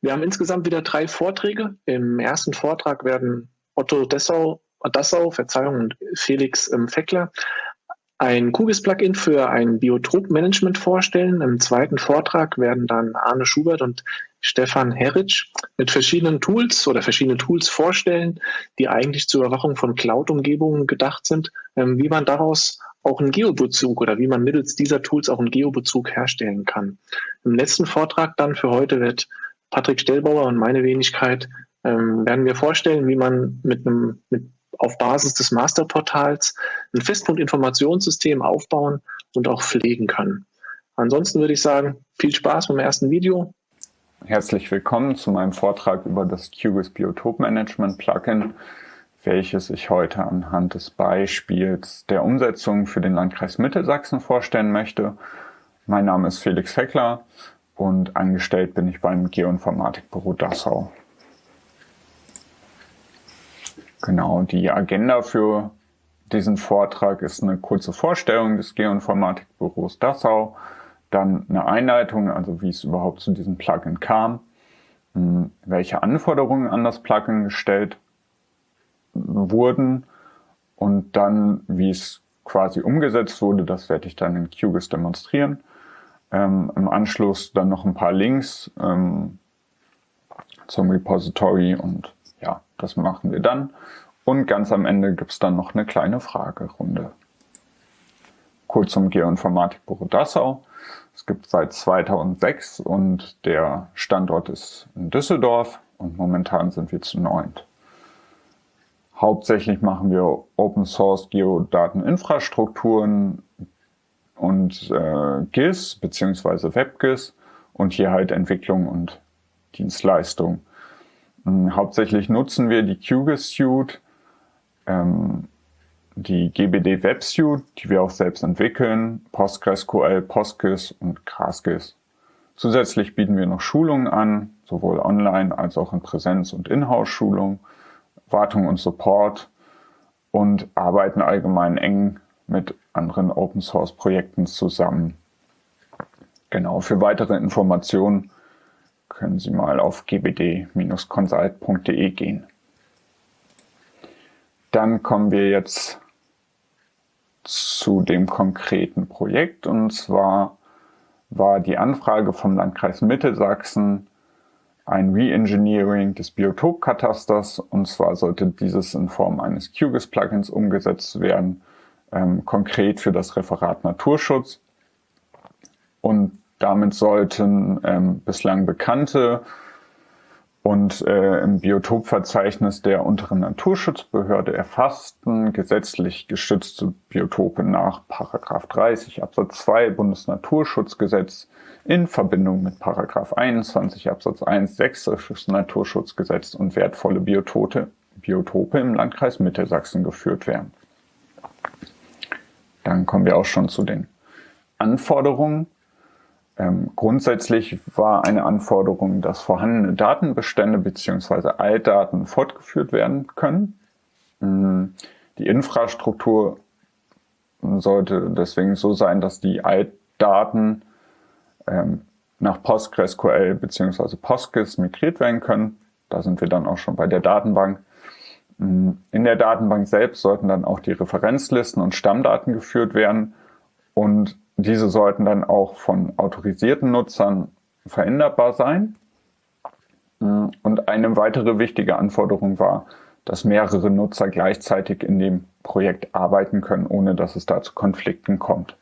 Wir haben insgesamt wieder drei Vorträge. Im ersten Vortrag werden Otto Dessau, Dassau, Verzeihung, und Felix ähm, Feckler ein QGIS-Plugin für ein Biotop-Management vorstellen. Im zweiten Vortrag werden dann Arne Schubert und Stefan Herritsch mit verschiedenen Tools oder verschiedene Tools vorstellen, die eigentlich zur Überwachung von Cloud-Umgebungen gedacht sind, ähm, wie man daraus auch einen Geobezug oder wie man mittels dieser Tools auch einen Geobezug herstellen kann. Im letzten Vortrag dann für heute wird Patrick Stellbauer und meine Wenigkeit ähm, werden wir vorstellen, wie man mit einem mit auf Basis des Masterportals ein Festpunkt-Informationssystem aufbauen und auch pflegen kann. Ansonsten würde ich sagen, viel Spaß beim ersten Video. Herzlich willkommen zu meinem Vortrag über das QGIS Biotop Management Plugin, welches ich heute anhand des Beispiels der Umsetzung für den Landkreis Mittelsachsen vorstellen möchte. Mein Name ist Felix Feckler und angestellt bin ich beim Geoinformatikbüro Dassau. Genau, die Agenda für diesen Vortrag ist eine kurze Vorstellung des Geoinformatikbüros Dassau, dann eine Einleitung, also wie es überhaupt zu diesem Plugin kam, hm, welche Anforderungen an das Plugin gestellt wurden und dann, wie es quasi umgesetzt wurde, das werde ich dann in QGIS demonstrieren. Ähm, Im Anschluss dann noch ein paar Links ähm, zum Repository und ja, das machen wir dann. Und ganz am Ende gibt es dann noch eine kleine Fragerunde. Kurz zum Geoinformatikbüro Dassau. Es gibt seit 2006 und der Standort ist in Düsseldorf und momentan sind wir zu neunt. Hauptsächlich machen wir Open Source Geodateninfrastrukturen und äh, GIS bzw. WebGIS und hier halt Entwicklung und Dienstleistung. Ähm, hauptsächlich nutzen wir die QGIS Suite, ähm, die GBD Web Suite, die wir auch selbst entwickeln, PostgreSQL, PostGIS und GraphGIS. Zusätzlich bieten wir noch Schulungen an, sowohl online als auch in Präsenz- und Inhouse-Schulungen, Wartung und Support und arbeiten allgemein eng mit anderen Open-Source-Projekten zusammen. Genau, für weitere Informationen können Sie mal auf gbd-consult.de gehen. Dann kommen wir jetzt zu dem konkreten Projekt und zwar war die Anfrage vom Landkreis Mittelsachsen ein Reengineering des Biotopkatasters und zwar sollte dieses in Form eines QGIS-Plugins umgesetzt werden, ähm, konkret für das Referat Naturschutz. Und damit sollten ähm, bislang bekannte und äh, im Biotopverzeichnis der unteren Naturschutzbehörde erfassten gesetzlich geschützte Biotope nach 30 Absatz 2 Bundesnaturschutzgesetz in Verbindung mit 21 Absatz 1 Sächsisches Naturschutzgesetz und wertvolle Biotope, Biotope im Landkreis Mittelsachsen geführt werden. Dann kommen wir auch schon zu den Anforderungen ähm, grundsätzlich war eine Anforderung, dass vorhandene Datenbestände bzw. Altdaten fortgeführt werden können. Ähm, die Infrastruktur sollte deswegen so sein, dass die Altdaten ähm, nach PostgreSQL bzw. PostGIS migriert werden können. Da sind wir dann auch schon bei der Datenbank. Ähm, in der Datenbank selbst sollten dann auch die Referenzlisten und Stammdaten geführt werden und diese sollten dann auch von autorisierten Nutzern veränderbar sein. Und eine weitere wichtige Anforderung war, dass mehrere Nutzer gleichzeitig in dem Projekt arbeiten können, ohne dass es da zu Konflikten kommt.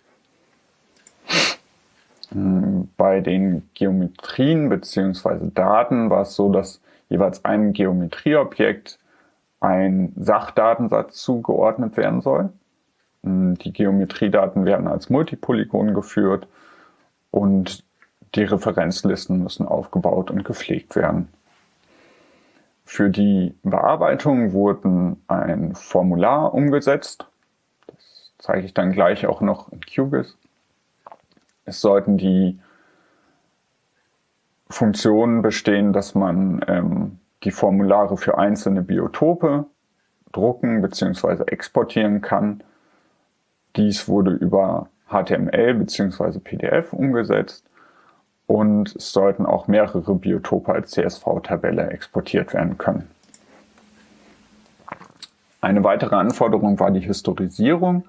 Bei den Geometrien bzw. Daten war es so, dass jeweils einem Geometrieobjekt ein Sachdatensatz zugeordnet werden soll. Hm, die Geometriedaten werden als Multipolygon geführt und die Referenzlisten müssen aufgebaut und gepflegt werden. Für die Bearbeitung wurden ein Formular umgesetzt. Das zeige ich dann gleich auch noch in QGIS. Es sollten die Funktionen bestehen, dass man ähm, die Formulare für einzelne Biotope drucken bzw. exportieren kann dies wurde über HTML bzw. PDF umgesetzt und es sollten auch mehrere Biotope als CSV-Tabelle exportiert werden können. Eine weitere Anforderung war die Historisierung.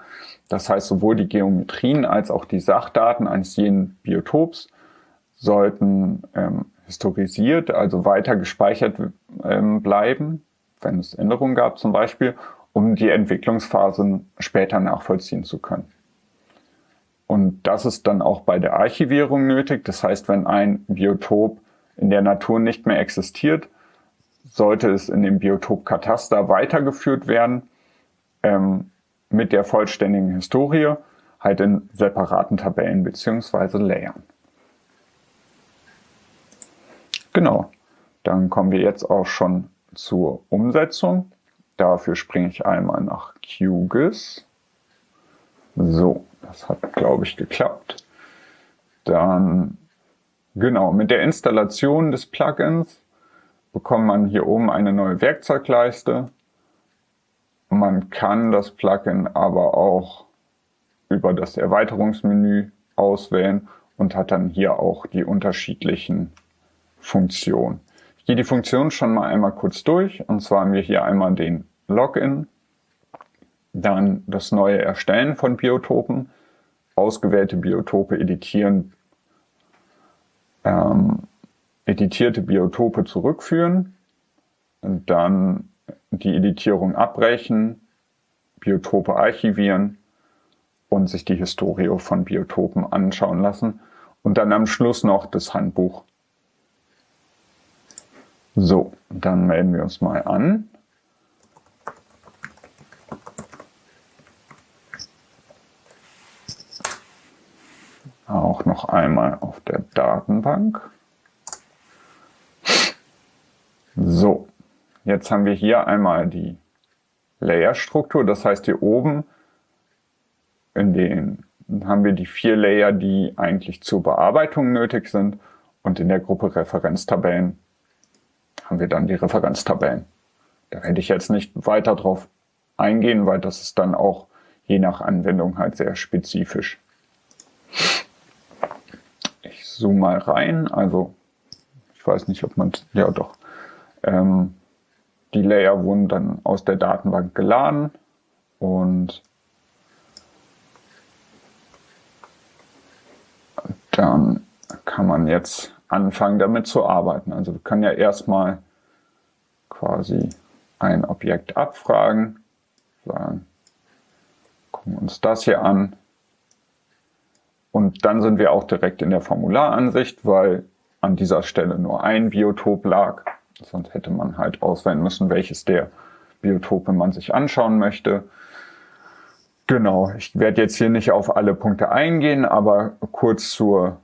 Das heißt, sowohl die Geometrien als auch die Sachdaten eines jeden Biotops sollten ähm, historisiert, also weiter gespeichert ähm, bleiben, wenn es Änderungen gab zum Beispiel, um die Entwicklungsphasen später nachvollziehen zu können. Und das ist dann auch bei der Archivierung nötig. Das heißt, wenn ein Biotop in der Natur nicht mehr existiert, sollte es in dem Biotopkataster weitergeführt werden ähm, mit der vollständigen Historie, halt in separaten Tabellen beziehungsweise Layern. Genau, dann kommen wir jetzt auch schon zur Umsetzung. Dafür springe ich einmal nach QGIS. So, das hat, glaube ich, geklappt. Dann, genau, mit der Installation des Plugins bekommt man hier oben eine neue Werkzeugleiste. Man kann das Plugin aber auch über das Erweiterungsmenü auswählen und hat dann hier auch die unterschiedlichen Funktionen. Ich gehe die Funktion schon mal einmal kurz durch. Und zwar haben wir hier einmal den Login, dann das neue Erstellen von Biotopen, ausgewählte Biotope editieren, ähm, editierte Biotope zurückführen, und dann die Editierung abbrechen, Biotope archivieren und sich die Historie von Biotopen anschauen lassen und dann am Schluss noch das Handbuch. So, dann melden wir uns mal an. auch noch einmal auf der Datenbank. So, jetzt haben wir hier einmal die Layer-Struktur. Das heißt, hier oben in den haben wir die vier Layer, die eigentlich zur Bearbeitung nötig sind. Und in der Gruppe Referenztabellen haben wir dann die Referenztabellen. Da werde ich jetzt nicht weiter drauf eingehen, weil das ist dann auch je nach Anwendung halt sehr spezifisch zoome mal rein. Also ich weiß nicht, ob man, ja doch. Ähm, die Layer wurden dann aus der Datenbank geladen und dann kann man jetzt anfangen damit zu arbeiten. Also wir können ja erstmal quasi ein Objekt abfragen, sagen, gucken uns das hier an, und dann sind wir auch direkt in der Formularansicht, weil an dieser Stelle nur ein Biotop lag. Sonst hätte man halt auswählen müssen, welches der Biotope man sich anschauen möchte. Genau, ich werde jetzt hier nicht auf alle Punkte eingehen, aber kurz zur,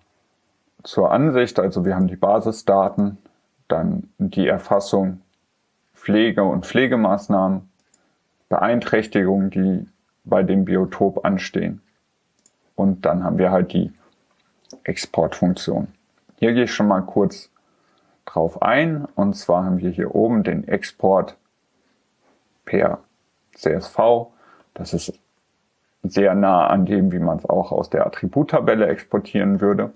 zur Ansicht. Also wir haben die Basisdaten, dann die Erfassung Pflege und Pflegemaßnahmen, Beeinträchtigungen, die bei dem Biotop anstehen. Und dann haben wir halt die Exportfunktion. Hier gehe ich schon mal kurz drauf ein. Und zwar haben wir hier oben den Export per CSV. Das ist sehr nah an dem, wie man es auch aus der Attributtabelle exportieren würde.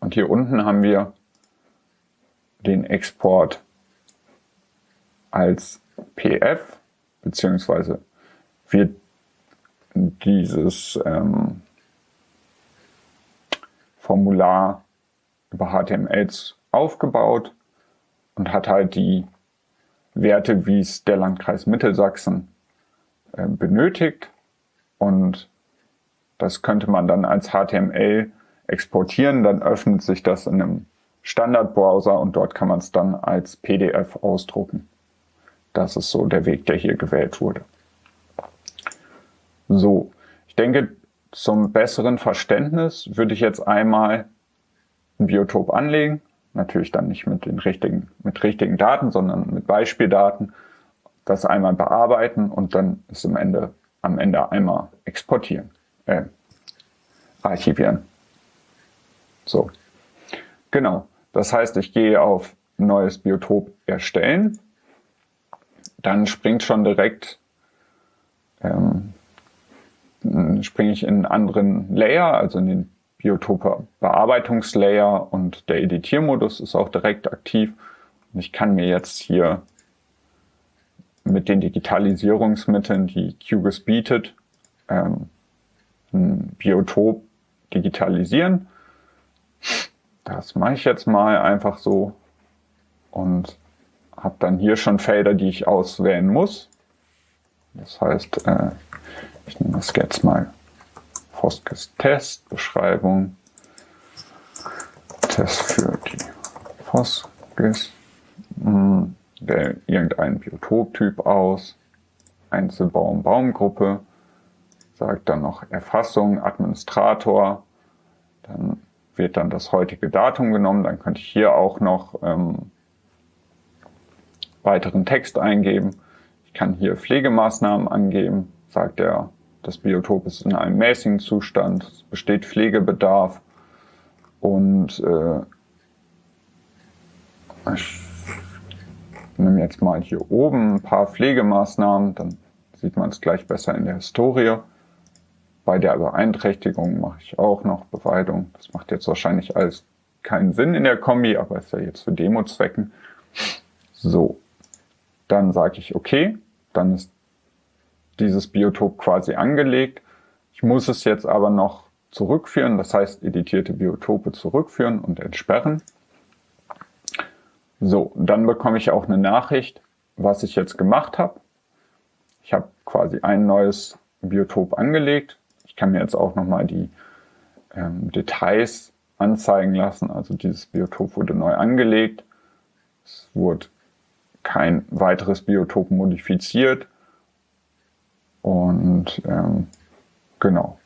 Und hier unten haben wir den Export als PF, beziehungsweise wird dieses ähm, Formular über HTML aufgebaut und hat halt die Werte, wie es der Landkreis Mittelsachsen äh, benötigt. Und das könnte man dann als HTML exportieren. Dann öffnet sich das in einem Standardbrowser und dort kann man es dann als PDF ausdrucken. Das ist so der Weg, der hier gewählt wurde. So, ich denke, zum besseren Verständnis würde ich jetzt einmal ein Biotop anlegen. Natürlich dann nicht mit den richtigen, mit richtigen Daten, sondern mit Beispieldaten. Das einmal bearbeiten und dann ist am Ende, am Ende einmal exportieren, äh, archivieren. So. Genau. Das heißt, ich gehe auf neues Biotop erstellen. Dann springt schon direkt ähm, springe ich in einen anderen Layer, also in den Biotope-Bearbeitungslayer und der Editiermodus ist auch direkt aktiv. Und ich kann mir jetzt hier mit den Digitalisierungsmitteln, die QGIS bietet, ähm, ein Biotop digitalisieren. Das mache ich jetzt mal einfach so und habe dann hier schon Felder, die ich auswählen muss. Das heißt, äh, ich nehme das jetzt mal. Foskes Test, Beschreibung, Test für die Foskes, hm, wähle irgendeinen Biotoptyp aus, Einzelbaum, Baumgruppe, sagt dann noch Erfassung, Administrator, dann wird dann das heutige Datum genommen, dann könnte ich hier auch noch ähm, weiteren Text eingeben. Ich kann hier Pflegemaßnahmen angeben, sagt er, das Biotop ist in einem mäßigen Zustand, es besteht Pflegebedarf. Und äh, ich nehme jetzt mal hier oben ein paar Pflegemaßnahmen, dann sieht man es gleich besser in der Historie. Bei der Beeinträchtigung mache ich auch noch Beweidung. Das macht jetzt wahrscheinlich alles keinen Sinn in der Kombi, aber ist ja jetzt für Demo-Zwecken. So, dann sage ich okay, dann ist dieses Biotop quasi angelegt. Ich muss es jetzt aber noch zurückführen, das heißt editierte Biotope zurückführen und entsperren. So, dann bekomme ich auch eine Nachricht, was ich jetzt gemacht habe. Ich habe quasi ein neues Biotop angelegt. Ich kann mir jetzt auch nochmal die ähm, Details anzeigen lassen. Also dieses Biotop wurde neu angelegt. Es wurde kein weiteres Biotop modifiziert. Und ähm, genau,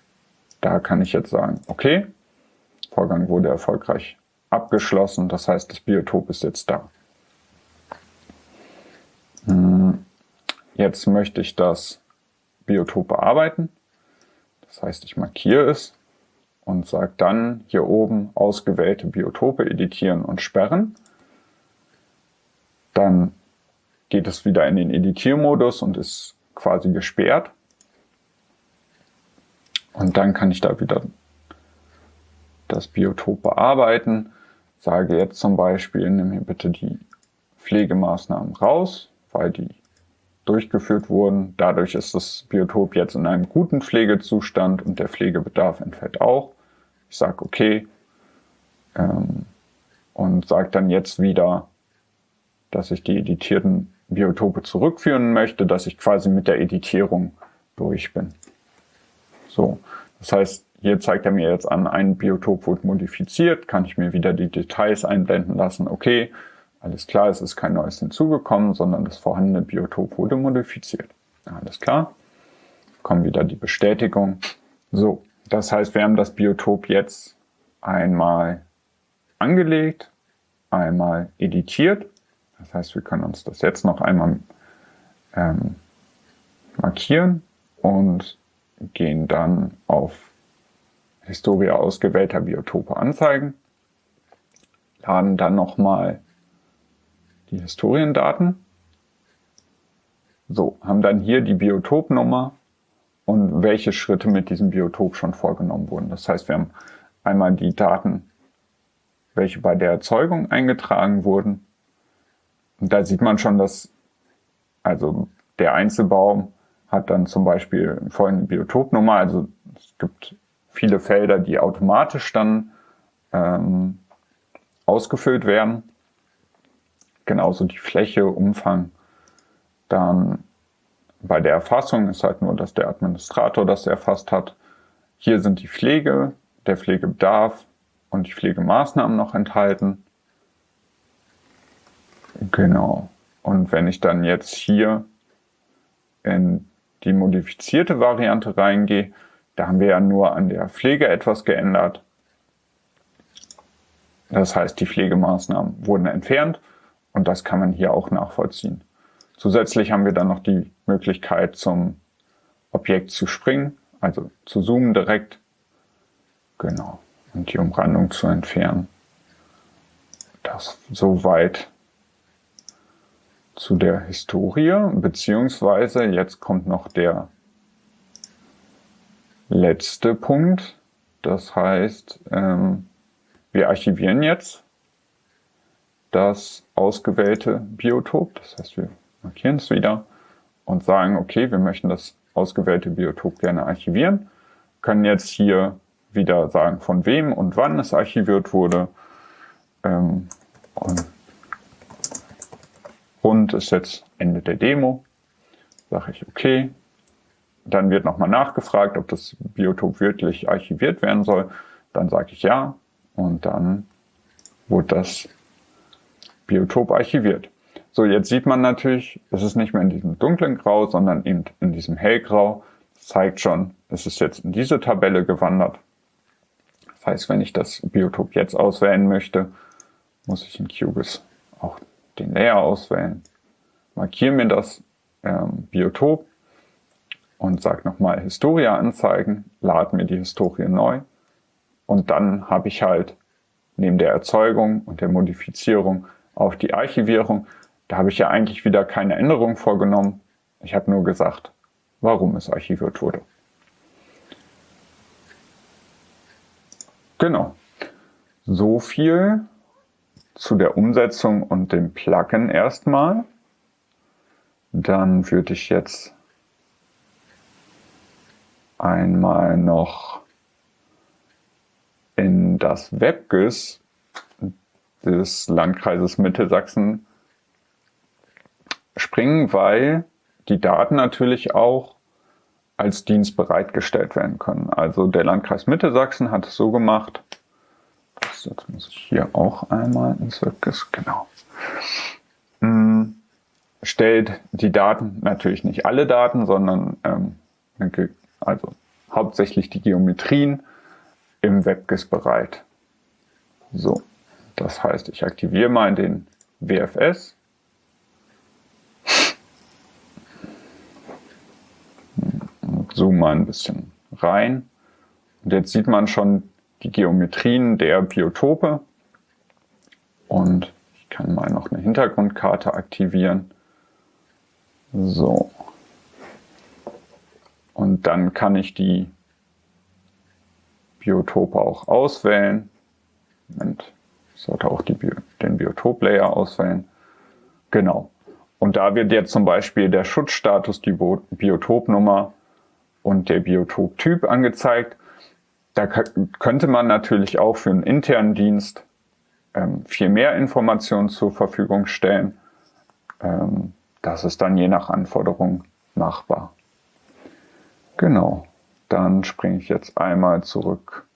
da kann ich jetzt sagen, okay, Vorgang wurde erfolgreich abgeschlossen. Das heißt, das Biotop ist jetzt da. Hm, jetzt möchte ich das Biotop bearbeiten. Das heißt, ich markiere es und sage dann hier oben ausgewählte Biotope editieren und sperren. Dann geht es wieder in den Editiermodus und ist quasi gesperrt. Und dann kann ich da wieder das Biotop bearbeiten. Sage jetzt zum Beispiel, nimm hier bitte die Pflegemaßnahmen raus, weil die durchgeführt wurden. Dadurch ist das Biotop jetzt in einem guten Pflegezustand und der Pflegebedarf entfällt auch. Ich sage okay ähm, und sage dann jetzt wieder, dass ich die editierten Biotope zurückführen möchte, dass ich quasi mit der Editierung durch bin. So, das heißt, hier zeigt er mir jetzt an, ein Biotop wurde modifiziert, kann ich mir wieder die Details einblenden lassen. Okay, alles klar, es ist kein neues hinzugekommen, sondern das vorhandene Biotop wurde modifiziert. Alles klar, kommt wieder die Bestätigung. So, das heißt, wir haben das Biotop jetzt einmal angelegt, einmal editiert das heißt, wir können uns das jetzt noch einmal ähm, markieren und gehen dann auf Historie ausgewählter Biotope anzeigen, laden dann nochmal die Historiendaten, so, haben dann hier die Biotopnummer und welche Schritte mit diesem Biotop schon vorgenommen wurden. Das heißt, wir haben einmal die Daten, welche bei der Erzeugung eingetragen wurden, und da sieht man schon, dass also der Einzelbaum hat dann zum Beispiel folgende Biotopnummer. Also es gibt viele Felder, die automatisch dann ähm, ausgefüllt werden. Genauso die Fläche, Umfang. Dann bei der Erfassung ist halt nur, dass der Administrator das erfasst hat. Hier sind die Pflege, der Pflegebedarf und die Pflegemaßnahmen noch enthalten. Genau. Und wenn ich dann jetzt hier in die modifizierte Variante reingehe, da haben wir ja nur an der Pflege etwas geändert. Das heißt, die Pflegemaßnahmen wurden entfernt und das kann man hier auch nachvollziehen. Zusätzlich haben wir dann noch die Möglichkeit zum Objekt zu springen, also zu zoomen direkt. Genau. Und die Umrandung zu entfernen. Das soweit zu der Historie, beziehungsweise jetzt kommt noch der letzte Punkt, Das heißt, ähm, wir archivieren jetzt das ausgewählte Biotop. Das heißt, wir markieren es wieder und sagen, okay, wir möchten das ausgewählte Biotop gerne archivieren. Können jetzt hier wieder sagen, von wem und wann es archiviert wurde. Ähm, und, und ist jetzt Ende der Demo. Sage ich, okay. Dann wird nochmal nachgefragt, ob das Biotop wirklich archiviert werden soll. Dann sage ich ja. Und dann wurde das Biotop archiviert. So, jetzt sieht man natürlich, es ist nicht mehr in diesem dunklen Grau, sondern eben in diesem hellgrau. Das zeigt schon, es ist jetzt in diese Tabelle gewandert. Das heißt, wenn ich das Biotop jetzt auswählen möchte, muss ich in QGIS auch den Layer auswählen. Markiere mir das ähm, Biotop und sage nochmal Historia anzeigen, lade mir die Historie neu und dann habe ich halt neben der Erzeugung und der Modifizierung auf die Archivierung. Da habe ich ja eigentlich wieder keine Änderung vorgenommen. Ich habe nur gesagt, warum es archiviert wurde. Genau. So viel zu der Umsetzung und dem Plugin erstmal. Dann würde ich jetzt einmal noch in das WebGIS des Landkreises Mittelsachsen springen, weil die Daten natürlich auch als Dienst bereitgestellt werden können. Also der Landkreis Mittelsachsen hat es so gemacht, jetzt muss ich hier auch einmal ins WebGIS, genau, hm, stellt die Daten, natürlich nicht alle Daten, sondern ähm, also hauptsächlich die Geometrien im WebGIS bereit. So. Das heißt, ich aktiviere mal den WFS. Zoom mal ein bisschen rein. Und jetzt sieht man schon die Geometrien der Biotope. Und ich kann mal noch eine Hintergrundkarte aktivieren. So. Und dann kann ich die Biotope auch auswählen. Moment sollte auch die, den Biotop-Layer auswählen. Genau. Und da wird jetzt zum Beispiel der Schutzstatus, die Biotopnummer und der Biotoptyp angezeigt. Da könnte man natürlich auch für einen internen Dienst ähm, viel mehr Informationen zur Verfügung stellen. Ähm, das ist dann je nach Anforderung machbar. Genau, dann springe ich jetzt einmal zurück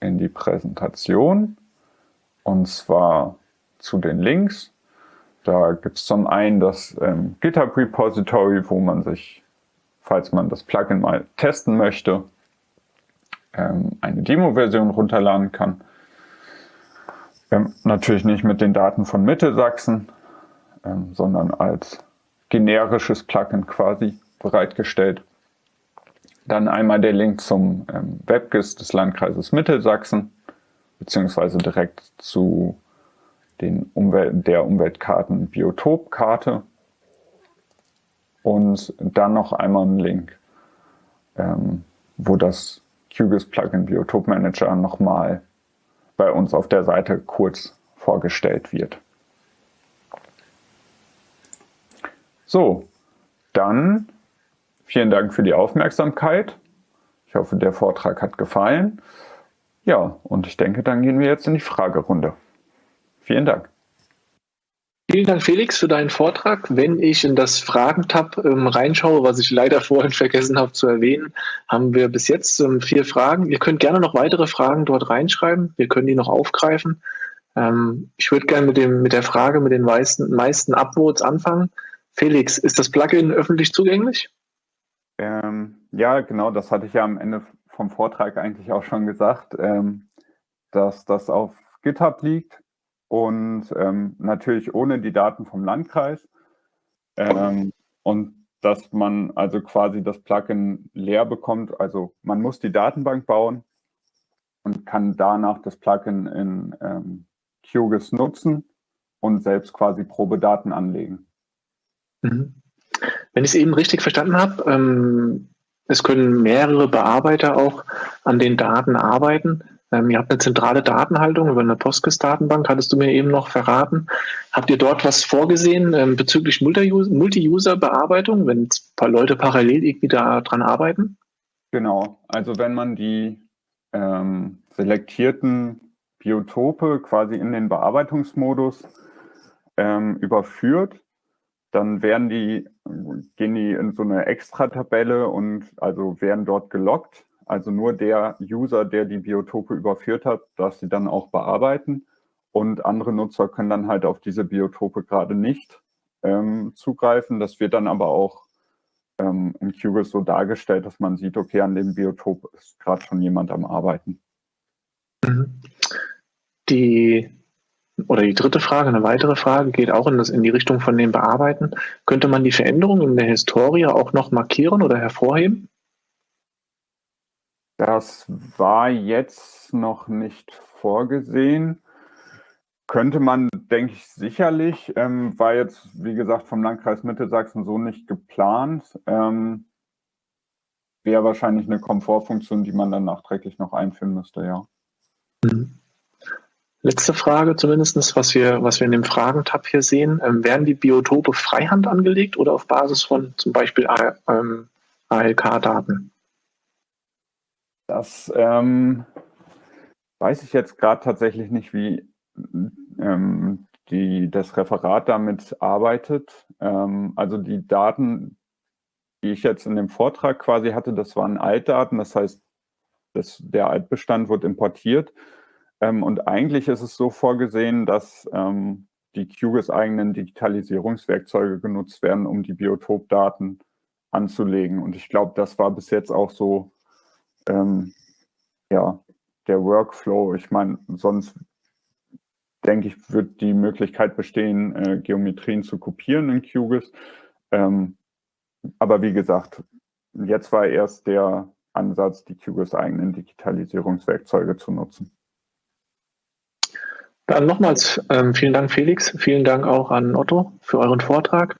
in die Präsentation. Und zwar zu den Links. Da gibt es zum einen das ähm, GitHub Repository, wo man sich, falls man das Plugin mal testen möchte, ähm, eine Demo-Version runterladen kann. Ähm, natürlich nicht mit den Daten von Mittelsachsen, ähm, sondern als generisches Plugin quasi bereitgestellt. Dann einmal der Link zum ähm, WebGIS des Landkreises Mittelsachsen beziehungsweise direkt zu den Umwelt, der Umweltkarten Biotopkarte und dann noch einmal ein Link, ähm, wo das QGIS Plugin Biotop Manager nochmal bei uns auf der Seite kurz vorgestellt wird. So, dann vielen Dank für die Aufmerksamkeit. Ich hoffe, der Vortrag hat gefallen. Ja, und ich denke, dann gehen wir jetzt in die Fragerunde. Vielen Dank. Vielen Dank, Felix, für deinen Vortrag. Wenn ich in das Fragentab ähm, reinschaue, was ich leider vorhin vergessen habe zu erwähnen, haben wir bis jetzt ähm, vier Fragen. Ihr könnt gerne noch weitere Fragen dort reinschreiben. Wir können die noch aufgreifen. Ähm, ich würde gerne mit, dem, mit der Frage mit den meisten, meisten Upvotes anfangen. Felix, ist das Plugin öffentlich zugänglich? Ähm, ja, genau, das hatte ich ja am Ende vom Vortrag eigentlich auch schon gesagt, ähm, dass das auf GitHub liegt und ähm, natürlich ohne die Daten vom Landkreis. Ähm, und dass man also quasi das Plugin leer bekommt. Also man muss die Datenbank bauen und kann danach das Plugin in ähm, QGIS nutzen und selbst quasi Probedaten anlegen. Mhm. Wenn ich es eben richtig verstanden habe, ähm, es können mehrere Bearbeiter auch an den Daten arbeiten. Ähm, ihr habt eine zentrale Datenhaltung über eine Postgres-Datenbank, hattest du mir eben noch verraten. Habt ihr dort was vorgesehen ähm, bezüglich Multi-User-Bearbeitung, wenn ein paar Leute parallel irgendwie daran arbeiten? Genau, also wenn man die ähm, selektierten Biotope quasi in den Bearbeitungsmodus ähm, überführt, dann werden die, gehen die in so eine Extra-Tabelle und also werden dort gelockt. Also nur der User, der die Biotope überführt hat, darf sie dann auch bearbeiten. Und andere Nutzer können dann halt auf diese Biotope gerade nicht ähm, zugreifen. Das wird dann aber auch ähm, in QGIS so dargestellt, dass man sieht, okay, an dem Biotop ist gerade schon jemand am Arbeiten. Mhm. Die oder die dritte Frage, eine weitere Frage, geht auch in, das, in die Richtung von dem Bearbeiten. Könnte man die Veränderungen in der Historie auch noch markieren oder hervorheben? Das war jetzt noch nicht vorgesehen. Könnte man, denke ich, sicherlich. Ähm, war jetzt, wie gesagt, vom Landkreis Mittelsachsen so nicht geplant. Ähm, Wäre wahrscheinlich eine Komfortfunktion, die man dann nachträglich noch einführen müsste, ja. Mhm. Letzte Frage zumindest, was wir, was wir in dem Fragentab hier sehen. Ähm, werden die Biotope freihand angelegt oder auf Basis von zum Beispiel ALK-Daten? Das ähm, weiß ich jetzt gerade tatsächlich nicht, wie ähm, die, das Referat damit arbeitet. Ähm, also die Daten, die ich jetzt in dem Vortrag quasi hatte, das waren Altdaten, das heißt, das, der Altbestand wird importiert ähm, und eigentlich ist es so vorgesehen, dass ähm, die QGIS eigenen Digitalisierungswerkzeuge genutzt werden, um die Biotopdaten anzulegen. Und ich glaube, das war bis jetzt auch so ähm, ja, der Workflow. Ich meine, sonst denke ich, wird die Möglichkeit bestehen, äh, Geometrien zu kopieren in QGIS. Ähm, aber wie gesagt, jetzt war erst der Ansatz, die QGIS eigenen Digitalisierungswerkzeuge zu nutzen. Dann nochmals ähm, vielen Dank, Felix. Vielen Dank auch an Otto für euren Vortrag.